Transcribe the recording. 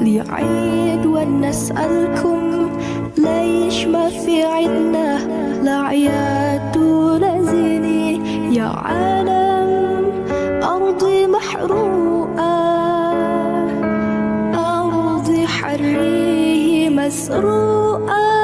لي عيد ونسألكم ليش ما في عدنا ولا ولزيني يا عالم أرضي محروقة أرضي حريه مسروقة.